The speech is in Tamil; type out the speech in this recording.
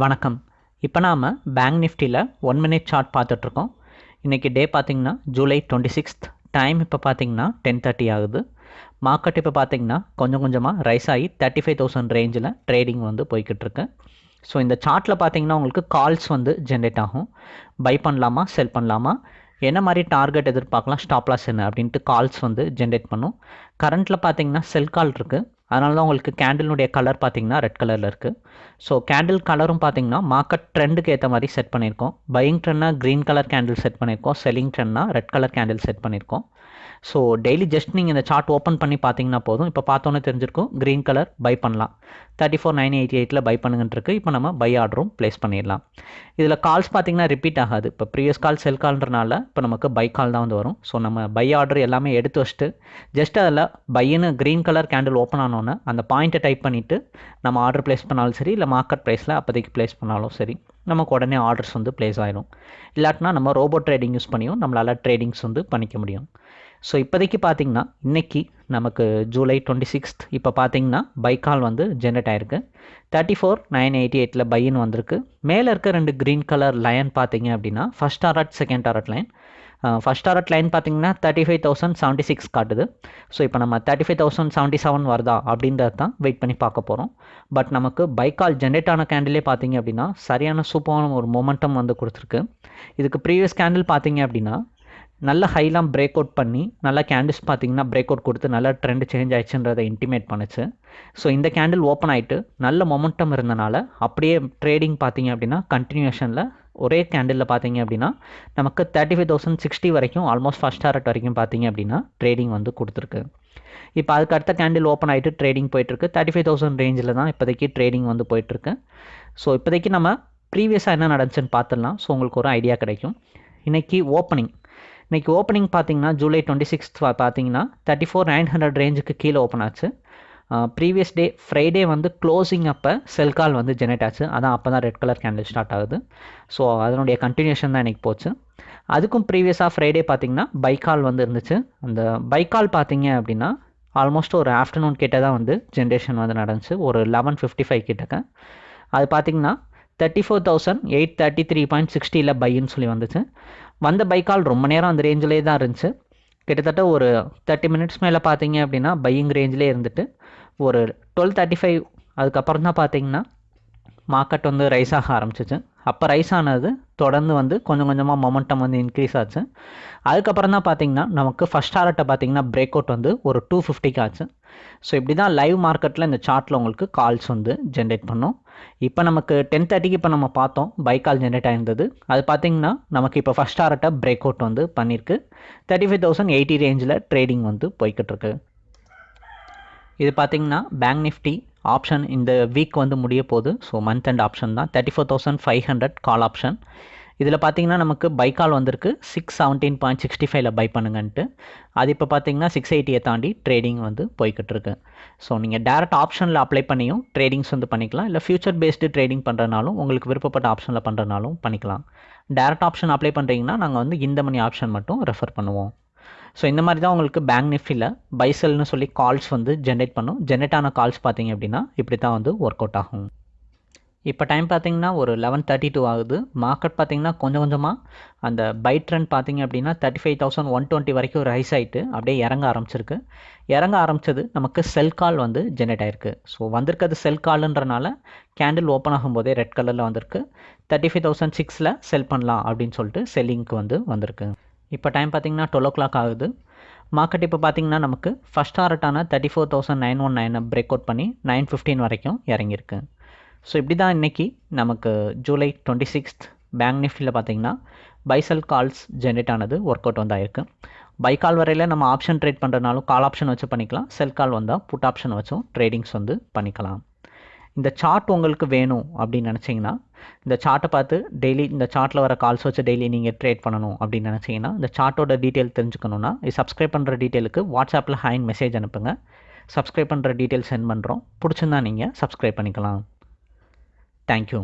வணக்கம். இப்போ நாம் பேங்க் நிஃப்டியில் ஒன் மினிட் சார்ட் பார்த்துட்ருக்கோம். இன்றைக்கி டே பார்த்திங்கன்னா ஜூலை டுவெண்ட்டி சிக்ஸ்த் டைம் இப்போ பார்த்திங்கன்னா டென் தேர்ட்டி ஆகுது. மார்க்கெட் இப்போ பார்த்திங்கன்னா கொஞ்சம் கொஞ்சமாக ரைஸ் ஆகி தேர்ட்டி ஃபைவ் தௌசண்ட் ரேஞ்சில் ட்ரேடிங் வந்து போய்கிட்டுருக்கு ஸோ இந்த சார்ட்டில் பார்த்தீங்கன்னா உங்களுக்கு கால்ஸ் வந்து ஜென்ரேட் ஆகும். பை பண்ணலாமா செல் பண்ணலாமா? என்ன மாதிரி டார்கெட் எதிர்பார்க்கலாம் ஸ்டாப்லாஸ் என்ன அப்படின்ட்டு கால்ஸ் வந்து ஜென்ரேட் பண்ணும். கரண்ட்டில் பார்த்தீங்கன்னா செல் கால் இருக்குது அதனால தான் உங்களுக்கு கேண்டிலுடைய கலர் பார்த்தீங்கன்னா ரெட் கலரில் இருக்குது ஸோ கேண்டில் கலரும் பார்த்தீங்கன்னா மார்க்கெட் ட்ரெண்டுக்கு ஏற்ற மாதிரி செட் பண்ணியிருக்கோம். பையிங் ட்ரெண்ட்னா க்ரீன் கலர் கேண்டில் செட் பண்ணியிருக்கோம். செல்லிங் ட்ரெண்ட்னா ரெட் கலர் கேண்டில் செட் பண்ணியிருக்கோம். ஸோ டெய்லி ஜஸ்ட் நீங்கள் இந்த சார்ட் ஓப்பன் பண்ணி பார்த்தீங்கன்னா போதும். இப்போ பார்த்தோன்னே தெரிஞ்சிருக்கும் க்ரீன் கலர் பை பண்ணலாம். தேர்ட்டி ஃபோர் நைன் எயிட்டி எயிட்டில் பை பண்ணுங்கன்ட்டுருக்கு இப்போ நம்ம பை ஆர்டரும் ப்ளேஸ் பண்ணிடலாம். இதில் கால்ஸ் பார்த்தீங்கன்னா ரிப்பீட் ஆகாது. இப்போ ப்ரீவியஸ் கால் செல் கால்ன்றனால இப்போ நமக்கு பை கால் தான் வந்து வரும். ஸோ நம்ம பை ஆர்டர் எல்லாமே எடுத்து வச்சுட்டு ஜஸ்ட் அதில் பையனு க்ரீன் கலர் கேண்டில் ஓப்பன் பண்ணோன்னே அந்த பாயிண்ட்டை டைப் பண்ணிவிட்டு நம்ம ஆர்டர் ப்ளேஸ் பண்ணாலும் சரி இல்லை மார்க்கெட் ப்ரைஸில் அப்போதைக்கு ப்ளேஸ் பண்ணாலும் சரி நமக்கு உடனே ஆர்டர்ஸ் வந்து ப்ளேஸ் ஆயிடும் இல்லாட்டினா நம்ம ரோபோட் ட்ரேடிங் யூஸ் பண்ணியும் நம்மளால் ட்ரேடிங்ஸ் வந்து பண்ணிக்க முடியும். ஸோ இப்போதைக்கு பார்த்தீங்கன்னா இன்றைக்கி நமக்கு ஜூலை டுவெண்ட்டி சிக்ஸ்த் இப்போ பார்த்தீங்கன்னா பைக்கால் வந்து ஜென்ரேட் ஆயிருக்கு. தேர்ட்டி ஃபோர் நைன் எயிட்டி எயிட்டில் பையின்னு வந்திருக்கு. மேலே இருக்க ரெண்டு க்ரீன் கலர் லைன் பார்த்தீங்க அப்படின்னா first target second target line first target line பார்த்தீங்கன்னா thirty five thousand seventy six காட்டுது. ஸோ இப்போ நம்ம thirty five thousand seventy seven வருதா அப்படின்றது தான் வெயிட் பண்ணி பார்க்க போகிறோம் பட் நமக்கு பைக்கால் ஜென்ரேட் ஆன கேண்டிலே பார்த்தீங்க அப்படின்னா சரியான சூப்பரான ஒரு மொமெண்டம் வந்து கொடுத்துருக்கு. இதுக்கு ப்ரீவியஸ் கேண்டில் பார்த்தீங்க அப்படின்னா நல்ல ஹைலாம் பிரேக் அவுட் பண்ணி நல்லா கேண்டில்ஸ் பார்த்தீங்கன்னா பிரேக் அவுட் கொடுத்து நல்லா ட்ரெண்ட் சேஞ்ச் ஆயிடுச்சுன்றதை இன்டிமேட் பண்ணுச்சு. ஸோ இந்த கேண்டில் ஓப்பன் ஆகிட்டு நல்ல மொமெண்டம் இருந்தனால அப்படியே ட்ரேடிங் பார்த்தீங்க அப்படின்னா கண்டினியூஷனில் ஒரே கேண்டிலில் பார்த்தீங்க அப்படின்னா நமக்கு தேர்ட்டி ஃபைவ் தௌசண்ட் சிக்ஸ்டி வரைக்கும் ஆல்மோஸ்ட் ஃபஸ்ட் டாரட் வரைக்கும் பார்த்தீங்க அப்படின்னா ட்ரேடிங் வந்து கொடுத்துருக்கு. இப்போ அதுக்கு அடுத்த கேண்டில் ஓப்பன் ஆகிட்டு ட்ரேடிங் போயிட்டுருக்கு. தேர்ட்டி ஃபைவ் தௌசண்ட் ரேஞ்சில் தான் இப்போதைக்கு ட்ரேடிங் வந்து போயிட்டுருக்கு. ஸோ இப்போதைக்கு நம்ம ப்ரீவியஸாக என்ன நடந்துச்சுன்னு பார்த்துடலாம். ஸோ உங்களுக்கு ஒரு ஐடியா கிடைக்கும். இன்றைக்கி ஓப்பனிங் இன்றைக்கி ஓப்பனிங் பார்த்தீங்கன்னா ஜூலை டுவெண்ட்டி சிக்ஸ்த் பார்த்தீங்கன்னா தேர்ட்டி ஃபோர் நைன் ஹண்ட்ரட் ரேஞ்சுக்கு கீழே ஓப்பன் ஆச்சு. ப்ரீவியஸ் டே ஃப்ரைடே வந்து க்ளோசிங் அப்போ செல் கால் வந்து ஜெனரேட் ஆச்சு. அதான் அப்போ தான் ரெட் கலர் கேண்டில் ஸ்டார்ட் ஆகுது. ஸோ அதனுடைய கண்டினியூஷன் தான் எனக்கு போச்சு. அதுக்கும் ப்ரீவியஸாக ஃப்ரைடே பார்த்தீங்கன்னா பைக்கால் வந்து இருந்துச்சு. அந்த பைக்கால் பார்த்தீங்க அப்படின்னா ஆல்மோஸ்ட் ஒரு ஆஃப்டர்நூன் கிட்ட தான் வந்து ஜென்ரேஷன் வந்து நடந்துச்சு. ஒரு லெவன் ஃபிஃப்டி ஃபைவ் கிட்டக்க. அது பார்த்தீங்கன்னா thirty four thousand eight thirty three point சிக்ஸ்டியில் பைன்னு சொல்லி வந்துச்சு. வந்த பைக்கால் ரொம்ப நேரம் அந்த ரேஞ்சிலே தான் இருந்துச்சு. கிட்டத்தட்ட ஒரு தேர்ட்டி மினிட்ஸ் மேலே பார்த்தீங்க அப்படின்னா பையிங் ரேஞ்சிலே இருந்துட்டு ஒரு டுவெல் தேர்ட்டி ஃபைவ் அதுக்கப்புறம் தான் பார்த்தீங்கன்னா மார்க்கெட் வந்து ரைஸ் ஆக ஆரம்பிச்சிச்சு. அப்போ ரைஸ் ஆனது தொடர்ந்து வந்து கொஞ்சம் கொஞ்சமாக மொமெண்டம் வந்து இன்க்ரீஸ் ஆச்சு. அதுக்கப்புறம் தான் பார்த்தீங்கன்னா நமக்கு ஃபஸ்ட் டாரட்டை பார்த்தீங்கன்னா பிரேக் அவுட் வந்து ஒரு டூ ஃபிஃப்டிக்கு ஆச்சு. ஸோ இப்படி தான் லைவ் மார்க்கெட்டில் இந்த சார்ட்டில் உங்களுக்கு கால்ஸ் வந்து ஜென்ரேட் பண்ணும். இப்போ நமக்கு டென் தேர்ட்டிக்கு இப்போ நம்ம பார்த்தோம். பை கால் ஜென்ரேட் ஆயிருந்தது. அது பார்த்தீங்கன்னா நமக்கு இப்போ ஃபஸ்ட் டாரட்டை பிரேக் அவுட் வந்து பண்ணியிருக்கு. தேர்ட்டி ஃபைவ் தௌசண்ட் எயிட்டி ரேஞ்சில் ட்ரேடிங் வந்து போய்கிட்டு இருக்கு. இது பார்த்தீங்கன்னா பேங்க் நிஃப்டி ஆப்ஷன் இந்த வீக் வந்து முடிய போகுது. ஸோ மந்த் அண்ட் ஆப்ஷன் தான். Thirty four thousand five hundred call option இதில் பார்த்தீங்கன்னா நமக்கு பை கால் வந்திருக்கு. சிக்ஸ் செவன்டீன் பாயிண்ட் சிக்ஸ்டி ஃபைவ்ல பை பண்ணுங்கன்ட்டு. அது இப்போ பார்த்தீங்கன்னா சிக்ஸ் எயிட்டியை தாண்டி ட்ரேடிங் வந்து போய்கிட்டு இருக்கு. ஸோ நீங்கள் டேரக்ட் ஆப்ஷனில் அப்ளை பண்ணியும் ட்ரேடிங்ஸ் வந்து பண்ணிக்கலாம். இல்லை ஃபியூச்சர் பேஸ்டு ட்ரேடிங் பண்ணுறனாலும் உங்களுக்கு விருப்பப்பட்ட ஆப்ஷனில் பண்ணுறனாலும் பண்ணிக்கலாம். டேரக்ட் ஆப்ஷன் அப்ளை பண்ணுறீங்கன்னா நாங்கள் வந்து இந்த மணி ஆப்ஷன் மட்டும் ரெஃபர் பண்ணுவோம். ஸோ இந்த மாதிரி தான் உங்களுக்கு பேங்க் நிஃப்டியில் பைசல்னு சொல்லி கால்ஸ் வந்து ஜென்ரேட் பண்ணும். ஜென்ரேட் ஆன கால்ஸ் பார்த்தீங்க அப்படின்னா இப்படி தான் வந்து ஒர்க் அவுட் ஆகும். இப்போ டைம் பார்த்தீங்கன்னா ஒரு லெவன் தேர்ட்டி டூ ஆகுது. மார்க்கெட் பார்த்தீங்கன்னா கொஞ்சம் கொஞ்சமாக அந்த பை ட்ரெண்ட் பார்த்தீங்க அப்படின்னா thirty five thousand one twenty வரைக்கும் ரைஸ் ஆகிட்டு அப்படியே இறங்க ஆரம்பிச்சிருக்கு. இறங்க ஆரம்பிச்சது நமக்கு செல் கால் வந்து ஜென்ரேட் ஆயிருக்கு. ஸோ வந்திருக்கிறது செல் கால்ன்றனால கேண்டில் ஓப்பன் ஆகும்போதே ரெட் கலரில் வந்திருக்கு. தேர்ட்டி ஃபைவ் தௌசண்ட் சிக்ஸில் செல் பண்ணலாம் அப்படின்னு சொல்லிட்டு செல்லிங்க்கு வந்து வந்திருக்கு. இப்போ டைம் பார்த்தீங்கன்னா டுவெல் ஓ கிளாக் ஆகுது. மார்க்கெட் இப்போ பார்த்தீங்கன்னா நமக்கு first டாரட்டான thirty four thousand nine one நைனை பிரேக் அவுட் பண்ணி நைன் ஃபிஃப்டீன் வரைக்கும் இறங்கியிருக்கு. ஸோ இப்படி தான் இன்றைக்கி நமக்கு ஜூலை டுவெண்ட்டி சிக்ஸ்த் பேங்க் நிஃப்டியில் பார்த்திங்கன்னா பைசல் கால்ஸ் ஜென்ரேட் ஆனது ஒர்க் அவுட் வந்து ஆயிருக்கு பை கால் வரையில் நம்ம ஆப்ஷன் ட்ரேட் பண்ணுறதுனாலும் கால் ஆப்ஷன் வச்சு பண்ணிக்கலாம். செல் கால் வந்தால் புட் ஆப்ஷன் வச்சும் ட்ரேடிங்ஸ் வந்து பண்ணிக்கலாம். இந்த சார்ட் உங்களுக்கு வேணும் அப்படின்னு நினச்சிங்கன்னா இந்த சார்ட்டை பார்த்து டெய்லி இந்த சார்ட்டில் வர கால்ஸ் வச்சு டெய்லி நீங்கள் ட்ரேட் பண்ணணும் அப்படின்னு நினச்சிங்கன்னா இந்த சார்ட்டோட டீட்டெயில் தெரிஞ்சுக்கணுன்னா சப்ஸ்கிரைப் பண்ணுற டீட்டெயிலுக்கு வாட்ஸ்அப்பில் ஹைன் மெசேஜ் அனுப்புங்க. சப்ஸ்கிரைப் பண்ணுற டீட்டெயில் சென்ட் பண்ணுறோம் பிடிச்சிருந்தா நீங்கள் சப்ஸ்கிரைப் பண்ணிக்கலாம். தேங்க்யூ